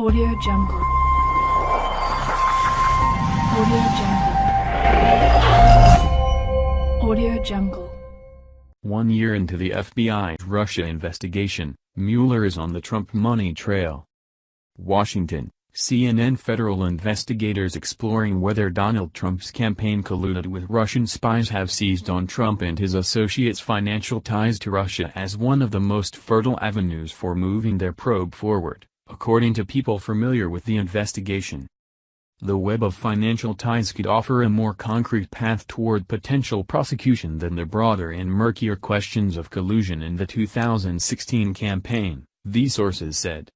Audio Jungle. Audio Jungle. Audio Jungle. One year into the FBI's Russia investigation, Mueller is on the Trump money trail. Washington, CNN federal investigators exploring whether Donald Trump's campaign colluded with Russian spies have seized on Trump and his associates' financial ties to Russia as one of the most fertile avenues for moving their probe forward, according to people familiar with the investigation. The web of financial ties could offer a more concrete path toward potential prosecution than the broader and murkier questions of collusion in the 2016 campaign, these sources said.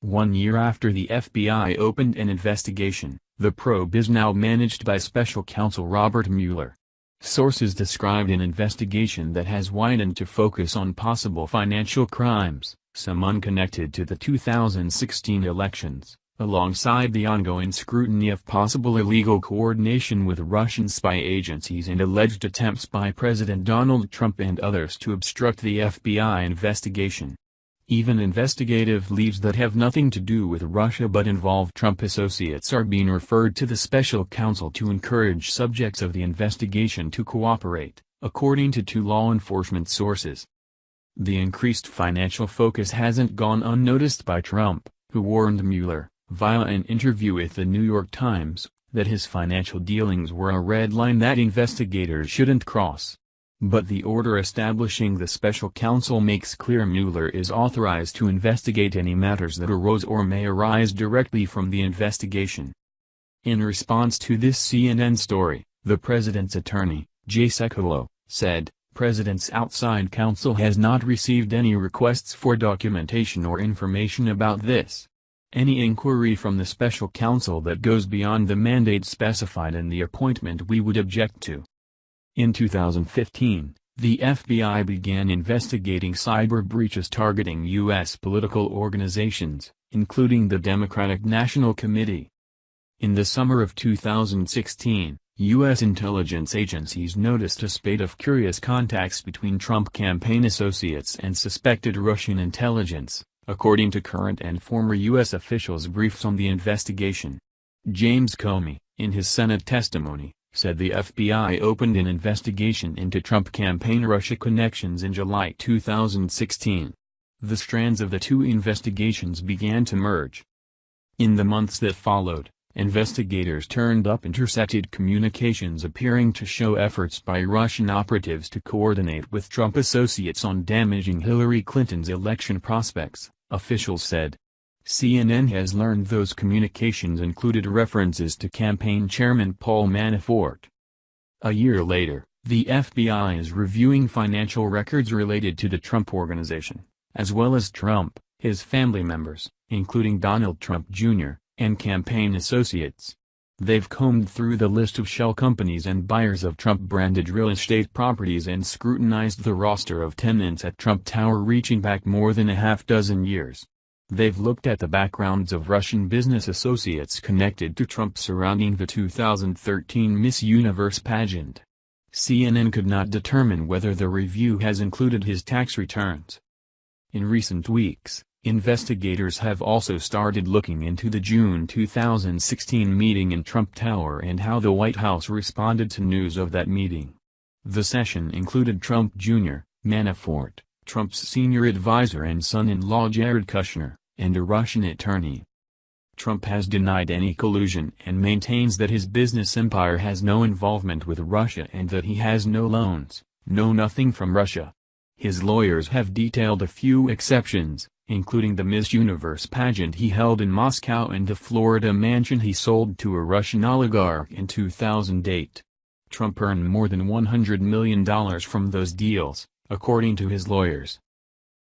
One year after the FBI opened an investigation, the probe is now managed by special counsel Robert Mueller. Sources described an investigation that has widened to focus on possible financial crimes, some unconnected to the 2016 elections, alongside the ongoing scrutiny of possible illegal coordination with Russian spy agencies and alleged attempts by President Donald Trump and others to obstruct the FBI investigation. Even investigative leads that have nothing to do with Russia but involve Trump associates are being referred to the special counsel to encourage subjects of the investigation to cooperate, according to two law enforcement sources. The increased financial focus hasn't gone unnoticed by Trump, who warned Mueller, via an interview with the New York Times, that his financial dealings were a red line that investigators shouldn't cross. But the order establishing the special counsel makes clear Mueller is authorized to investigate any matters that arose or may arise directly from the investigation. In response to this CNN story, the president's attorney, Jay Sekulow, said, President's outside counsel has not received any requests for documentation or information about this. Any inquiry from the special counsel that goes beyond the mandate specified in the appointment we would object to. In 2015, the FBI began investigating cyber breaches targeting U.S. political organizations, including the Democratic National Committee. In the summer of 2016, U.S. intelligence agencies noticed a spate of curious contacts between Trump campaign associates and suspected Russian intelligence, according to current and former U.S. officials briefed on the investigation. James Comey, in his Senate testimony, said the FBI opened an investigation into Trump campaign Russia connections in July 2016. The strands of the two investigations began to merge. In the months that followed, investigators turned up intercepted communications appearing to show efforts by Russian operatives to coordinate with Trump associates on damaging Hillary Clinton's election prospects, officials said. CNN has learned those communications included references to campaign chairman Paul Manafort. A year later, the FBI is reviewing financial records related to the Trump Organization, as well as Trump, his family members, including Donald Trump Jr., and campaign associates. They've combed through the list of shell companies and buyers of Trump-branded real estate properties and scrutinized the roster of tenants at Trump Tower reaching back more than a half dozen years. They've looked at the backgrounds of Russian business associates connected to Trump surrounding the 2013 Miss Universe pageant. CNN could not determine whether the review has included his tax returns. In recent weeks, investigators have also started looking into the June 2016 meeting in Trump Tower and how the White House responded to news of that meeting. The session included Trump Jr., Manafort, Trump's senior advisor and son-in-law Jared Kushner, and a Russian attorney. Trump has denied any collusion and maintains that his business empire has no involvement with Russia and that he has no loans, no nothing from Russia. His lawyers have detailed a few exceptions, including the Miss Universe pageant he held in Moscow and the Florida mansion he sold to a Russian oligarch in 2008. Trump earned more than $100 million from those deals, according to his lawyers.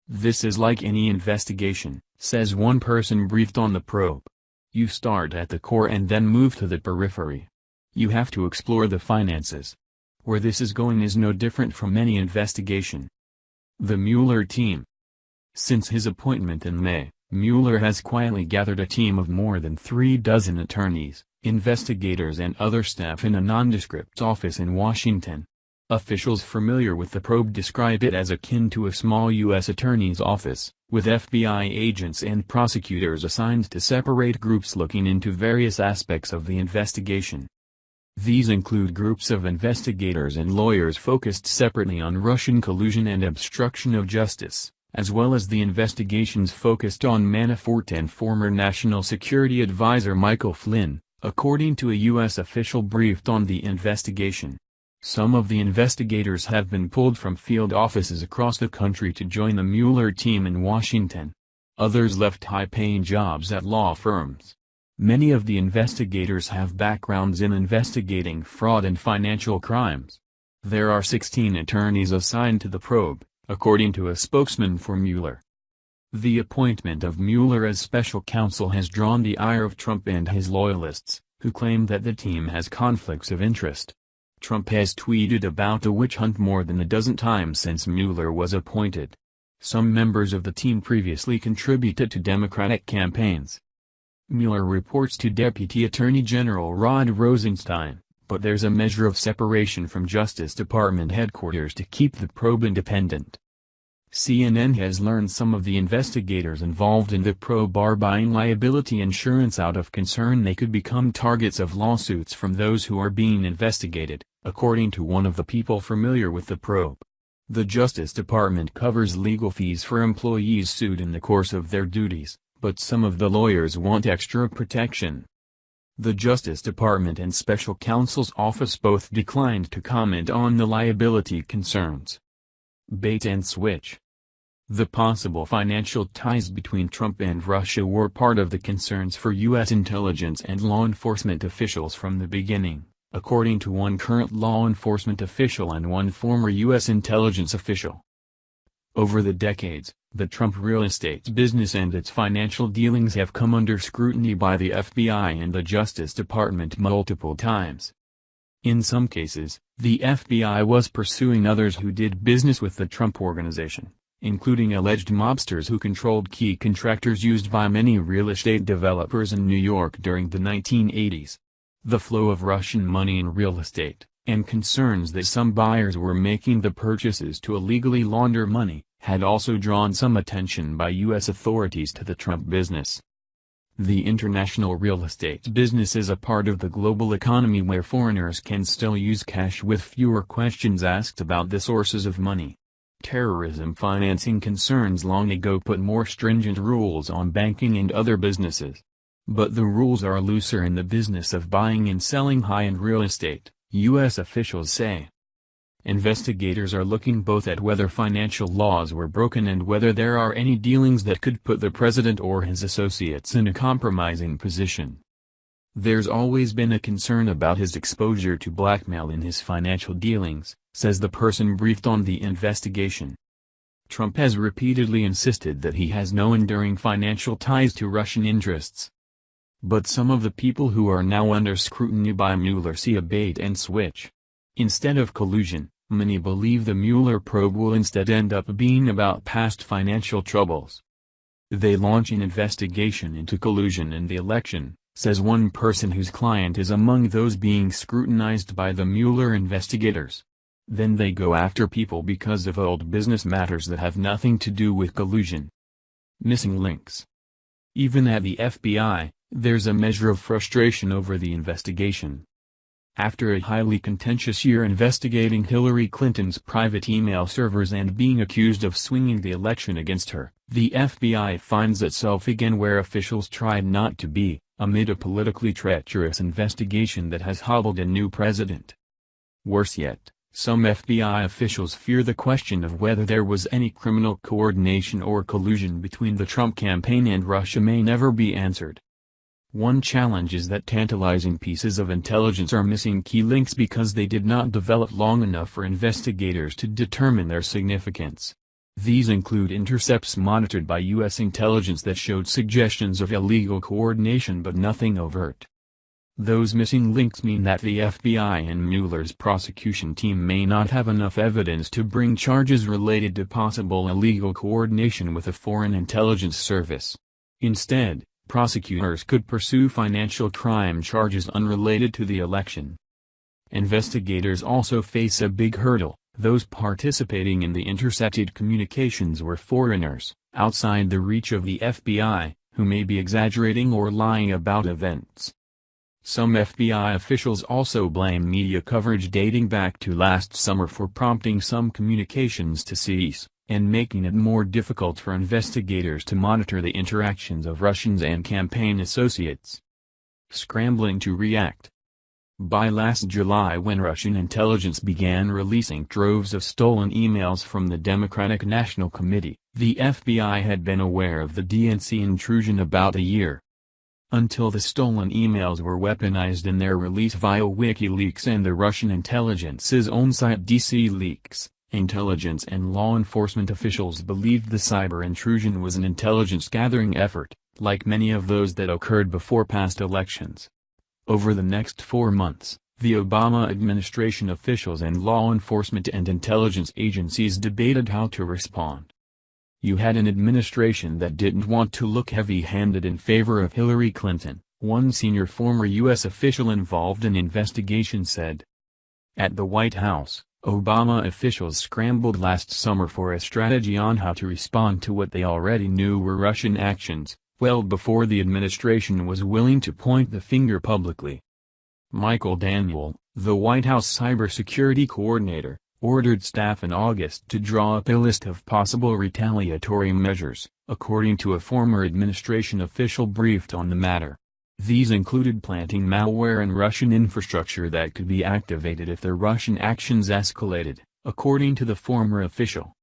This is like any investigation, says one person briefed on the probe. You start at the core and then move to the periphery. You have to explore the finances. Where this is going is no different from any investigation. The Mueller team. Since his appointment in May, Mueller has quietly gathered a team of more than three dozen attorneys, investigators and other staff in a nondescript office in Washington. Officials familiar with the probe describe it as akin to a small U.S. attorney's office, with FBI agents and prosecutors assigned to separate groups looking into various aspects of the investigation. These include groups of investigators and lawyers focused separately on Russian collusion and obstruction of justice, as well as the investigations focused on Manafort and former National Security Advisor Michael Flynn, according to a U.S. official briefed on the investigation. Some of the investigators have been pulled from field offices across the country to join the Mueller team in Washington. Others left high-paying jobs at law firms. Many of the investigators have backgrounds in investigating fraud and financial crimes. There are 16 attorneys assigned to the probe, according to a spokesman for Mueller. The appointment of Mueller as special counsel has drawn the ire of Trump and his loyalists, who claim that the team has conflicts of interest. Trump has tweeted about the witch hunt more than a dozen times since Mueller was appointed. Some members of the team previously contributed to Democratic campaigns. Mueller reports to Deputy Attorney General Rod Rosenstein, but there's a measure of separation from Justice Department headquarters to keep the probe independent. CNN has learned some of the investigators involved in the probe are buying liability insurance out of concern they could become targets of lawsuits from those who are being investigated, according to one of the people familiar with the probe. The Justice Department covers legal fees for employees sued in the course of their duties, but some of the lawyers want extra protection. The Justice Department and Special Counsel's Office both declined to comment on the liability concerns. Bait and switch. The possible financial ties between Trump and Russia were part of the concerns for U.S. intelligence and law enforcement officials from the beginning, according to one current law enforcement official and one former U.S. intelligence official. Over the decades, the Trump real estate business and its financial dealings have come under scrutiny by the FBI and the Justice Department multiple times. In some cases, the FBI was pursuing others who did business with the Trump Organization, including alleged mobsters who controlled key contractors used by many real estate developers in New York during the 1980s. The flow of Russian money in real estate, and concerns that some buyers were making the purchases to illegally launder money, had also drawn some attention by U.S. authorities to the Trump business. The international real estate business is a part of the global economy where foreigners can still use cash with fewer questions asked about the sources of money. Terrorism financing concerns long ago put more stringent rules on banking and other businesses. But the rules are looser in the business of buying and selling high-end real estate, U.S. officials say. Investigators are looking both at whether financial laws were broken and whether there are any dealings that could put the president or his associates in a compromising position. There's always been a concern about his exposure to blackmail in his financial dealings, says the person briefed on the investigation. Trump has repeatedly insisted that he has no enduring financial ties to Russian interests. But some of the people who are now under scrutiny by Mueller see a bait and switch. Instead of collusion, Many believe the Mueller probe will instead end up being about past financial troubles. They launch an investigation into collusion in the election, says one person whose client is among those being scrutinized by the Mueller investigators. Then they go after people because of old business matters that have nothing to do with collusion. Missing links. Even at the FBI, there's a measure of frustration over the investigation. After a highly contentious year investigating Hillary Clinton's private email servers and being accused of swinging the election against her, the FBI finds itself again where officials tried not to be, amid a politically treacherous investigation that has hobbled a new president. Worse yet, some FBI officials fear the question of whether there was any criminal coordination or collusion between the Trump campaign and Russia may never be answered. One challenge is that tantalizing pieces of intelligence are missing key links because they did not develop long enough for investigators to determine their significance. These include intercepts monitored by U.S. intelligence that showed suggestions of illegal coordination but nothing overt. Those missing links mean that the FBI and Mueller's prosecution team may not have enough evidence to bring charges related to possible illegal coordination with a foreign intelligence service. Instead, prosecutors could pursue financial crime charges unrelated to the election. Investigators also face a big hurdle, Those participating in the intercepted communications were foreigners, outside the reach of the FBI, who may be exaggerating or lying about events. Some FBI officials also blame media coverage dating back to last summer for prompting some communications to cease, and making it more difficult for investigators to monitor the interactions of Russians and campaign associates. Scrambling to react By last July when Russian intelligence began releasing droves of stolen emails from the Democratic National Committee, the FBI had been aware of the DNC intrusion about a year. Until the stolen emails were weaponized in their release via WikiLeaks and the Russian intelligence's own site DC Leaks, intelligence and law enforcement officials believed the cyber intrusion was an intelligence-gathering effort, like many of those that occurred before past elections. Over the next four months, the Obama administration officials and law enforcement and intelligence agencies debated how to respond. You had an administration that didn't want to look heavy-handed in favor of Hillary Clinton, one senior former U.S. official involved in investigation said. At the White House, Obama officials scrambled last summer for a strategy on how to respond to what they already knew were Russian actions, well before the administration was willing to point the finger publicly. Michael Daniel, the White House cybersecurity coordinator, ordered staff in August to draw up a list of possible retaliatory measures, according to a former administration official briefed on the matter. These included planting malware in Russian infrastructure that could be activated if the Russian actions escalated, according to the former official.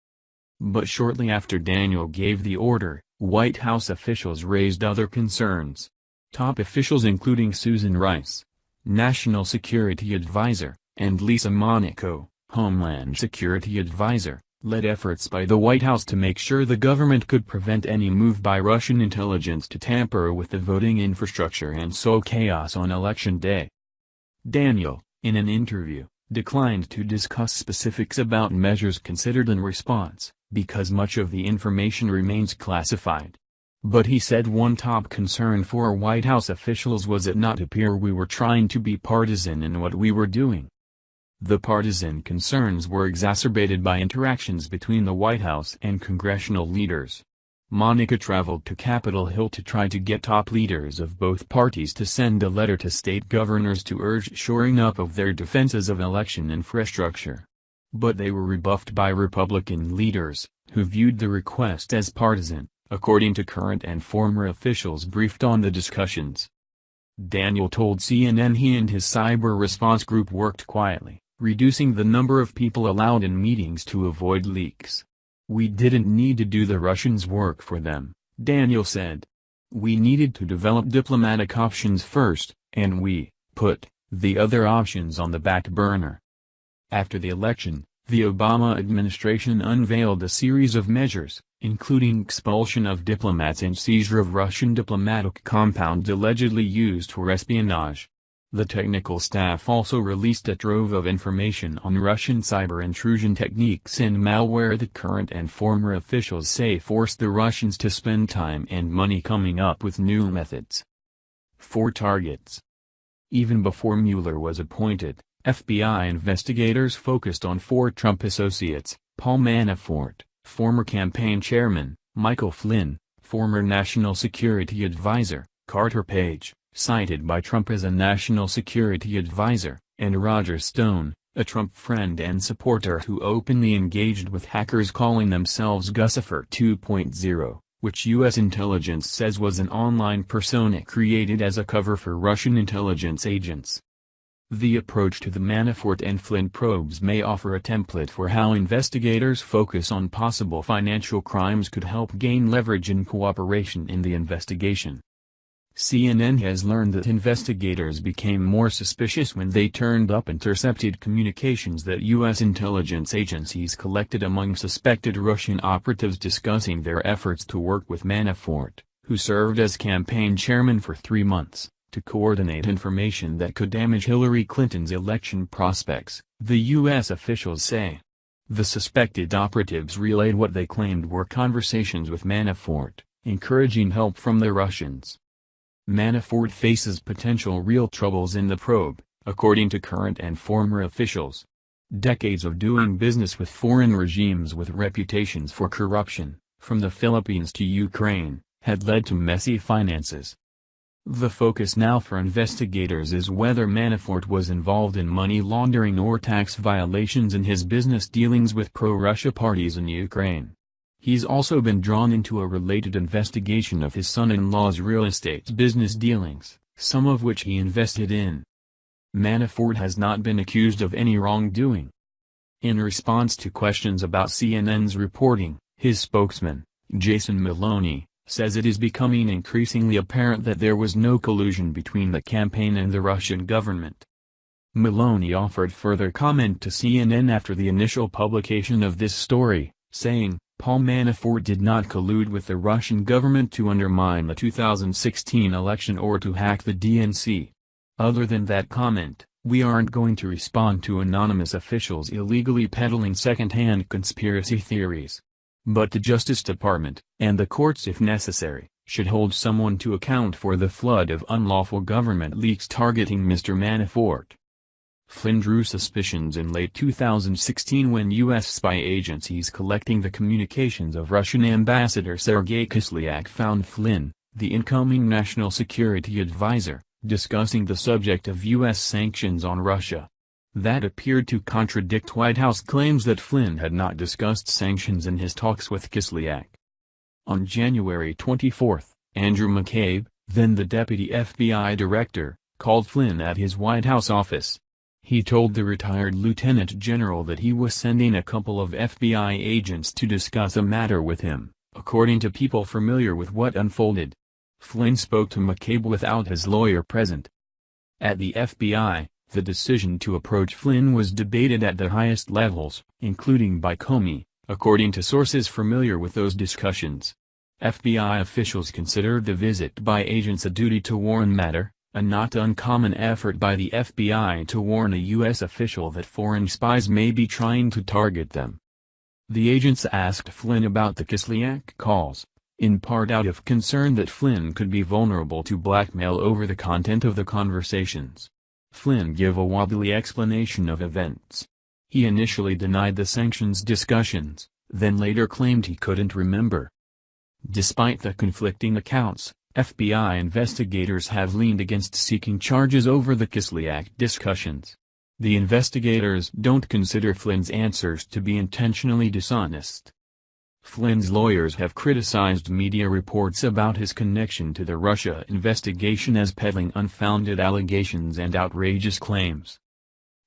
But shortly after Daniel gave the order, White House officials raised other concerns. Top officials including Susan Rice, National Security Advisor, and Lisa Monaco, Homeland Security Advisor, led efforts by the White House to make sure the government could prevent any move by Russian intelligence to tamper with the voting infrastructure and sow chaos on election day. Daniel, in an interview, declined to discuss specifics about measures considered in response, because much of the information remains classified. But he said one top concern for White House officials was it not appear we were trying to be partisan in what we were doing. The partisan concerns were exacerbated by interactions between the White House and congressional leaders. Monaco traveled to Capitol Hill to try to get top leaders of both parties to send a letter to state governors to urge shoring up of their defenses of election infrastructure. But they were rebuffed by Republican leaders, who viewed the request as partisan, according to current and former officials briefed on the discussions. Daniel told CNN he and his cyber response group worked quietly reducing the number of people allowed in meetings to avoid leaks. We didn't need to do the Russians' work for them, Daniel said. We needed to develop diplomatic options first, and we put the other options on the back burner. After the election, the Obama administration unveiled a series of measures, including expulsion of diplomats and seizure of Russian diplomatic compounds allegedly used for espionage. The technical staff also released a trove of information on Russian cyber intrusion techniques and malware that current and former officials say forced the Russians to spend time and money coming up with new methods. Four targets. Even before Mueller was appointed, FBI investigators focused on four Trump associates, Paul Manafort, former campaign chairman, Michael Flynn, former national security advisor, Carter Page, cited by Trump as a national security advisor, and Roger Stone, a Trump friend and supporter who openly engaged with hackers calling themselves Guccifer 2.0, which U.S. intelligence says was an online persona created as a cover for Russian intelligence agents. The approach to the Manafort and Flynn probes may offer a template for how investigators focus on possible financial crimes could help gain leverage and cooperation in the investigation. CNN has learned that investigators became more suspicious when they turned up intercepted communications that U.S. intelligence agencies collected among suspected Russian operatives discussing their efforts to work with Manafort, who served as campaign chairman for three months, to coordinate information that could damage Hillary Clinton's election prospects, the U.S. officials say. The suspected operatives relayed what they claimed were conversations with Manafort, encouraging help from the Russians. Manafort faces potential real troubles in the probe, according to current and former officials. Decades of doing business with foreign regimes with reputations for corruption, from the Philippines to Ukraine, had led to messy finances. The focus now for investigators is whether Manafort was involved in money laundering or tax violations in his business dealings with pro-Russia parties in Ukraine. He's also been drawn into a related investigation of his son-in-law's real estate business dealings, some of which he invested in. Manafort has not been accused of any wrongdoing. In response to questions about CNN's reporting, his spokesman, Jason Maloni, says it is becoming increasingly apparent that there was no collusion between the campaign and the Russian government. Maloni offered further comment to CNN after the initial publication of this story, saying, Paul Manafort did not collude with the Russian government to undermine the 2016 election or to hack the DNC. Other than that comment, we aren't going to respond to anonymous officials illegally peddling second-hand conspiracy theories. But the Justice Department, and the courts if necessary, should hold someone to account for the flood of unlawful government leaks targeting Mr. Manafort. Flynn drew suspicions in late 2016 when U.S. spy agencies collecting the communications of Russian Ambassador Sergei Kislyak found Flynn, the incoming National Security Advisor, discussing the subject of U.S. sanctions on Russia. That appeared to contradict White House claims that Flynn had not discussed sanctions in his talks with Kislyak. On January 24, Andrew McCabe, then the deputy FBI director, called Flynn at his White House office. He told the retired lieutenant general that he was sending a couple of FBI agents to discuss a matter with him, according to people familiar with what unfolded. Flynn spoke to McCabe without his lawyer present. At the FBI, the decision to approach Flynn was debated at the highest levels, including by Comey, according to sources familiar with those discussions. FBI officials considered the visit by agents a duty to warn matter, a not uncommon effort by the FBI to warn a U.S. official that foreign spies may be trying to target them. The agents asked Flynn about the Kislyak calls, in part out of concern that Flynn could be vulnerable to blackmail over the content of the conversations. Flynn gave a wobbly explanation of events. He initially denied the sanctions discussions, then later claimed he couldn't remember. Despite the conflicting accounts, FBI investigators have leaned against seeking charges over the Kislyak discussions. The investigators don't consider Flynn's answers to be intentionally dishonest. Flynn's lawyers have criticized media reports about his connection to the Russia investigation as peddling unfounded allegations and outrageous claims.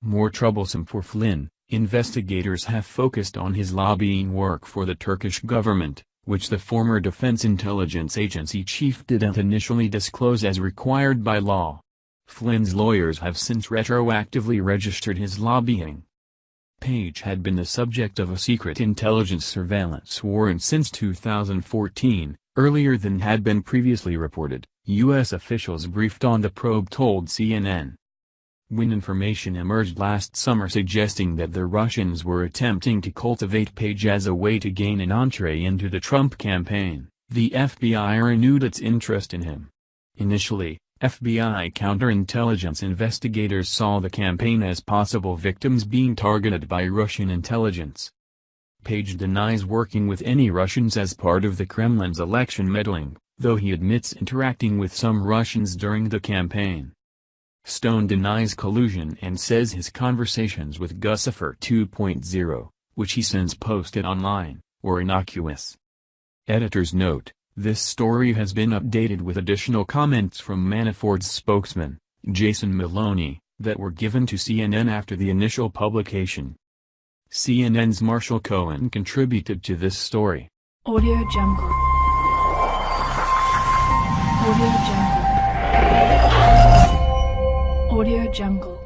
More troublesome for Flynn, investigators have focused on his lobbying work for the Turkish government, which the former Defense Intelligence Agency chief didn't initially disclose as required by law. Flynn's lawyers have since retroactively registered his lobbying. Page had been the subject of a secret intelligence surveillance warrant since 2014, earlier than had been previously reported, U.S. officials briefed on the probe told CNN. When information emerged last summer suggesting that the Russians were attempting to cultivate Page as a way to gain an entree into the Trump campaign, the FBI renewed its interest in him. Initially, FBI counterintelligence investigators saw the campaign as possible victims being targeted by Russian intelligence. Page denies working with any Russians as part of the Kremlin's election meddling, though he admits interacting with some Russians during the campaign. Stone denies collusion and says his conversations with Guccifer 2.0, which he since posted online, were innocuous. Editor's note this story has been updated with additional comments from Manafort's spokesman, Jason Maloni, that were given to CNN after the initial publication. CNN's Marshall Cohen contributed to this story. Audio Jungle. Audio Jungle. Audio Jungle.